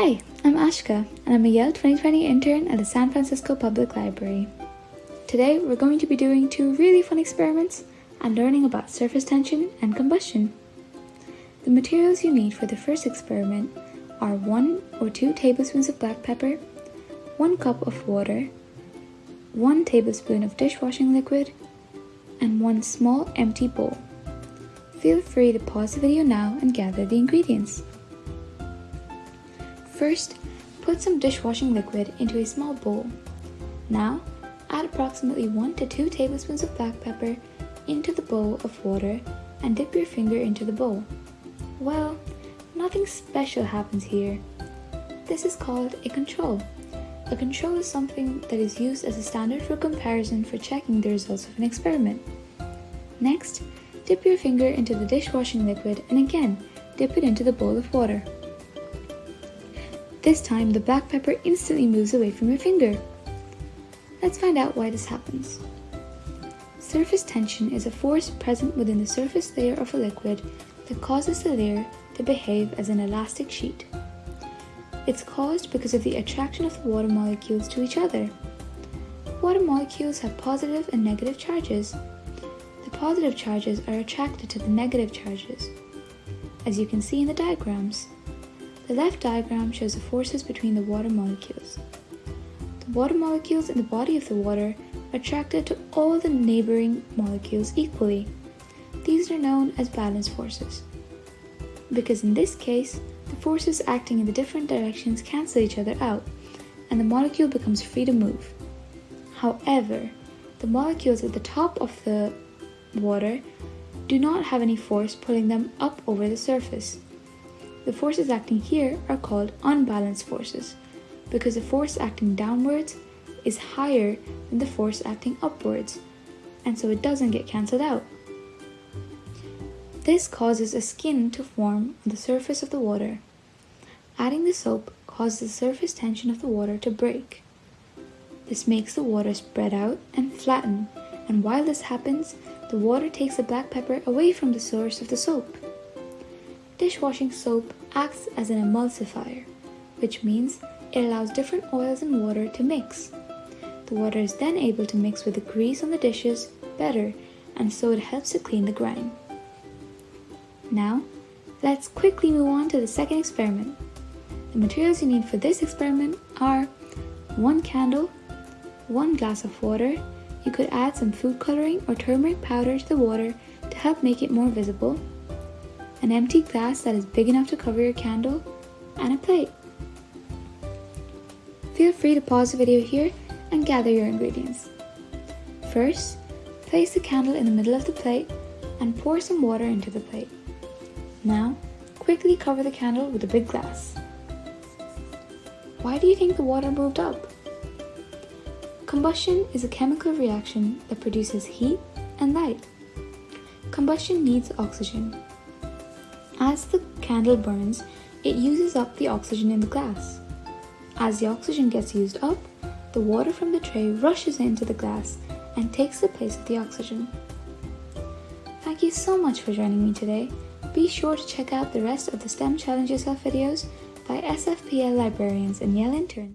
Hi, I'm Ashka, and I'm a Yale 2020 intern at the San Francisco Public Library. Today, we're going to be doing two really fun experiments and learning about surface tension and combustion. The materials you need for the first experiment are one or two tablespoons of black pepper, one cup of water, one tablespoon of dishwashing liquid, and one small empty bowl. Feel free to pause the video now and gather the ingredients. First, put some dishwashing liquid into a small bowl. Now, add approximately 1 to 2 tablespoons of black pepper into the bowl of water and dip your finger into the bowl. Well, nothing special happens here. This is called a control. A control is something that is used as a standard for comparison for checking the results of an experiment. Next, dip your finger into the dishwashing liquid and again, dip it into the bowl of water. This time, the black pepper instantly moves away from your finger. Let's find out why this happens. Surface tension is a force present within the surface layer of a liquid that causes the layer to behave as an elastic sheet. It's caused because of the attraction of the water molecules to each other. Water molecules have positive and negative charges. The positive charges are attracted to the negative charges, as you can see in the diagrams. The left diagram shows the forces between the water molecules. The water molecules in the body of the water are attracted to all the neighboring molecules equally. These are known as balance forces. Because in this case, the forces acting in the different directions cancel each other out, and the molecule becomes free to move. However, the molecules at the top of the water do not have any force pulling them up over the surface. The forces acting here are called unbalanced forces because the force acting downwards is higher than the force acting upwards, and so it doesn't get cancelled out. This causes a skin to form on the surface of the water. Adding the soap causes the surface tension of the water to break. This makes the water spread out and flatten, and while this happens, the water takes the black pepper away from the source of the soap. Dishwashing soap acts as an emulsifier, which means it allows different oils and water to mix. The water is then able to mix with the grease on the dishes better and so it helps to clean the grime. Now, let's quickly move on to the second experiment. The materials you need for this experiment are one candle, one glass of water, you could add some food coloring or turmeric powder to the water to help make it more visible, an empty glass that is big enough to cover your candle, and a plate. Feel free to pause the video here and gather your ingredients. First, place the candle in the middle of the plate and pour some water into the plate. Now, quickly cover the candle with a big glass. Why do you think the water moved up? Combustion is a chemical reaction that produces heat and light. Combustion needs oxygen, as the candle burns, it uses up the oxygen in the glass. As the oxygen gets used up, the water from the tray rushes into the glass and takes the place of the oxygen. Thank you so much for joining me today. Be sure to check out the rest of the STEM Challenge Yourself videos by SFPL librarians and Yale interns.